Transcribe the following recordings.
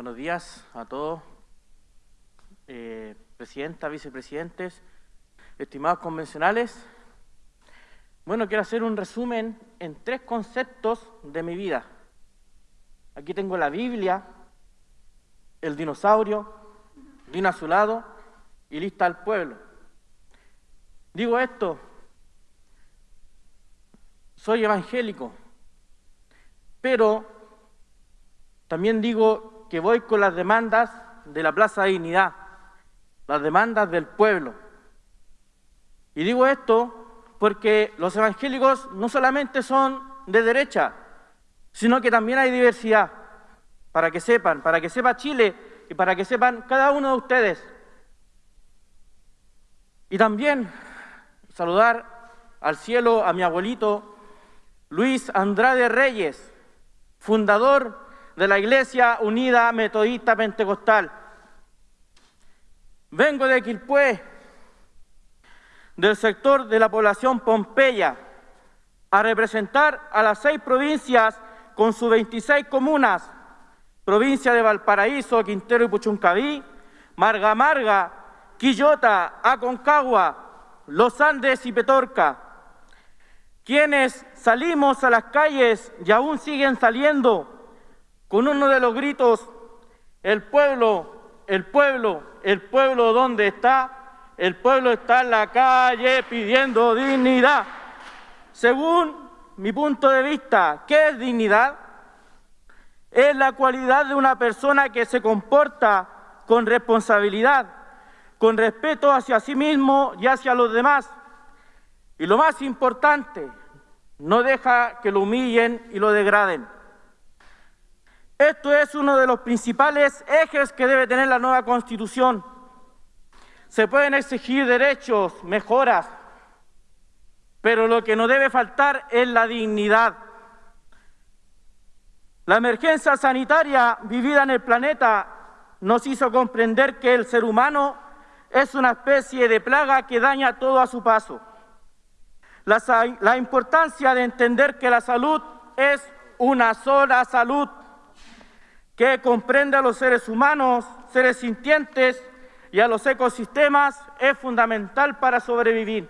buenos días a todos, eh, presidenta, vicepresidentes, estimados convencionales. Bueno, quiero hacer un resumen en tres conceptos de mi vida. Aquí tengo la Biblia, el dinosaurio, vino a su lado y lista al pueblo. Digo esto, soy evangélico, pero también digo que voy con las demandas de la Plaza de Dignidad, las demandas del pueblo. Y digo esto porque los evangélicos no solamente son de derecha, sino que también hay diversidad, para que sepan, para que sepa Chile y para que sepan cada uno de ustedes. Y también saludar al cielo a mi abuelito Luis Andrade Reyes, fundador de la Iglesia Unida Metodista Pentecostal. Vengo de Quilpué, del sector de la población Pompeya, a representar a las seis provincias con sus 26 comunas, provincia de Valparaíso, Quintero y Puchuncaví, Marga Marga, Quillota, Aconcagua, Los Andes y Petorca, quienes salimos a las calles y aún siguen saliendo con uno de los gritos, el pueblo, el pueblo, el pueblo, ¿dónde está? El pueblo está en la calle pidiendo dignidad. Según mi punto de vista, ¿qué es dignidad? Es la cualidad de una persona que se comporta con responsabilidad, con respeto hacia sí mismo y hacia los demás. Y lo más importante, no deja que lo humillen y lo degraden. Esto es uno de los principales ejes que debe tener la nueva Constitución. Se pueden exigir derechos, mejoras, pero lo que no debe faltar es la dignidad. La emergencia sanitaria vivida en el planeta nos hizo comprender que el ser humano es una especie de plaga que daña todo a su paso. La, la importancia de entender que la salud es una sola salud que comprende a los seres humanos, seres sintientes y a los ecosistemas es fundamental para sobrevivir.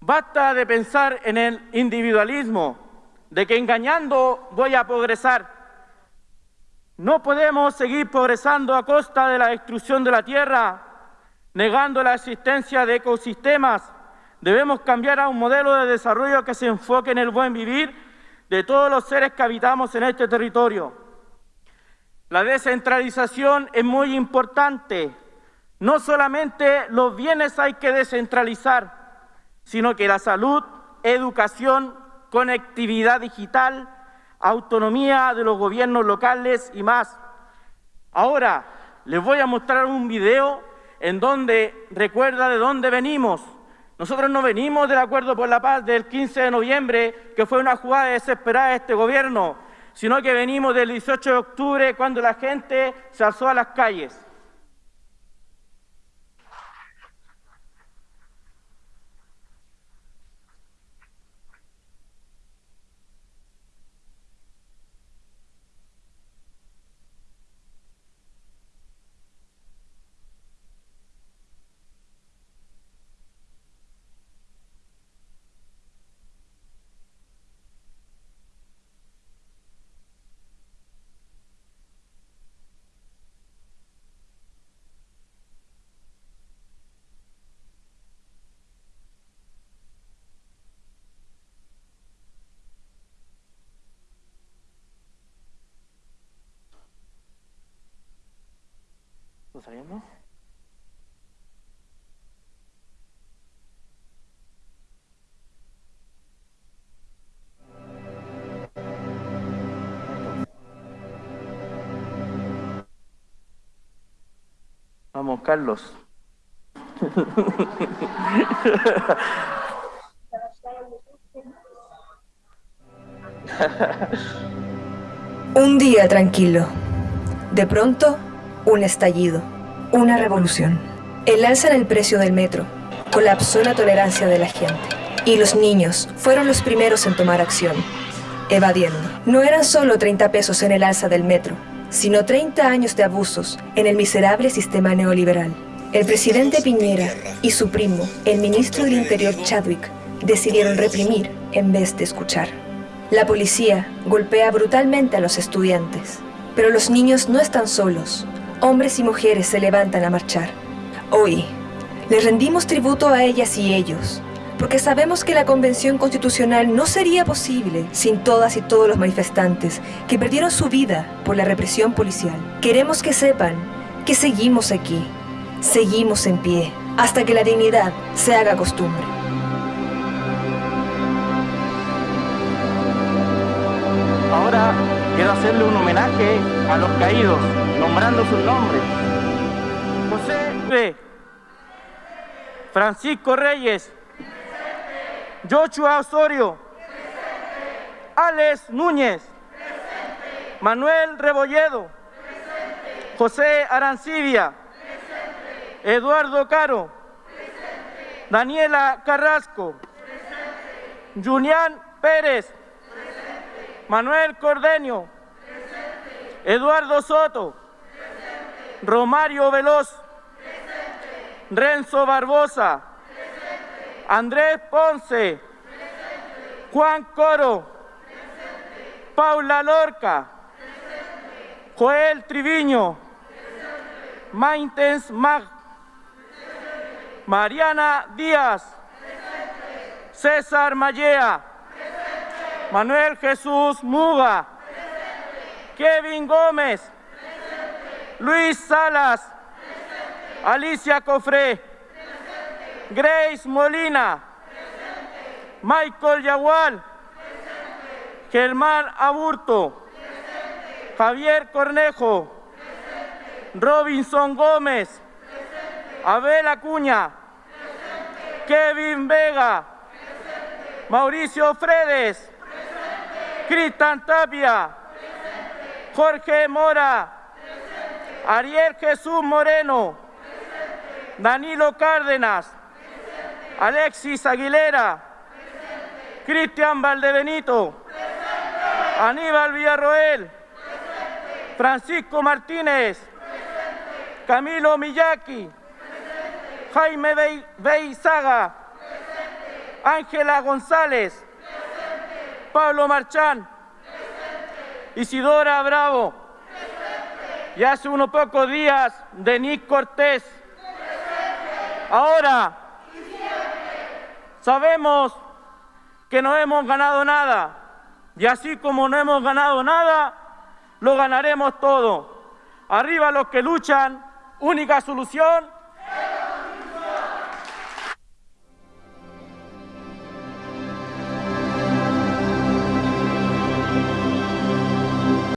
Basta de pensar en el individualismo, de que engañando voy a progresar. No podemos seguir progresando a costa de la destrucción de la tierra, negando la existencia de ecosistemas. Debemos cambiar a un modelo de desarrollo que se enfoque en el buen vivir de todos los seres que habitamos en este territorio. La descentralización es muy importante. No solamente los bienes hay que descentralizar, sino que la salud, educación, conectividad digital, autonomía de los gobiernos locales y más. Ahora les voy a mostrar un video en donde recuerda de dónde venimos. Nosotros no venimos del Acuerdo por la Paz del 15 de noviembre, que fue una jugada desesperada de este gobierno sino que venimos del 18 de octubre cuando la gente se alzó a las calles. Saliendo? Vamos, Carlos. Un día tranquilo. De pronto, un estallido. Una revolución. El alza en el precio del metro colapsó la tolerancia de la gente. Y los niños fueron los primeros en tomar acción, evadiendo. No eran solo 30 pesos en el alza del metro, sino 30 años de abusos en el miserable sistema neoliberal. El presidente Piñera y su primo, el ministro del Interior Chadwick, decidieron reprimir en vez de escuchar. La policía golpea brutalmente a los estudiantes, pero los niños no están solos. Hombres y mujeres se levantan a marchar. Hoy, les rendimos tributo a ellas y ellos, porque sabemos que la Convención Constitucional no sería posible sin todas y todos los manifestantes que perdieron su vida por la represión policial. Queremos que sepan que seguimos aquí, seguimos en pie, hasta que la dignidad se haga costumbre. Ahora quiero hacerle un homenaje a los caídos, nombrando sus nombres. José Francisco Reyes, Joshua Osorio. Alex Núñez. Manuel Rebolledo. José Arancibia. Eduardo Caro. Daniela Carrasco. Julián Pérez. Manuel Cordeño. Eduardo Soto. Romario Veloz. Renzo Barbosa. Andrés Ponce. Juan Coro. Paula Lorca. Joel Triviño. Maintens Mag. Mariana Díaz. César Mallea. Manuel Jesús Muga. Kevin Gómez. Luis Salas. Alicia Cofré. Grace Molina. Michael Yagual. Germán Aburto. Javier Cornejo. Robinson Gómez. Abel Acuña. Kevin Vega. Mauricio Fredes. Cristian Tapia. Jorge Mora. Ariel Jesús Moreno. Danilo Cárdenas. Alexis Aguilera. Cristian Valdebenito. Aníbal Villarroel. Francisco Martínez. Camilo Miyaki. Jaime Beizaga. Ángela González. Pablo Marchán. Isidora Bravo. Y hace unos pocos días, Denis Cortés. Ahora, Sabemos que no hemos ganado nada y así como no hemos ganado nada, lo ganaremos todo. Arriba los que luchan, única solución,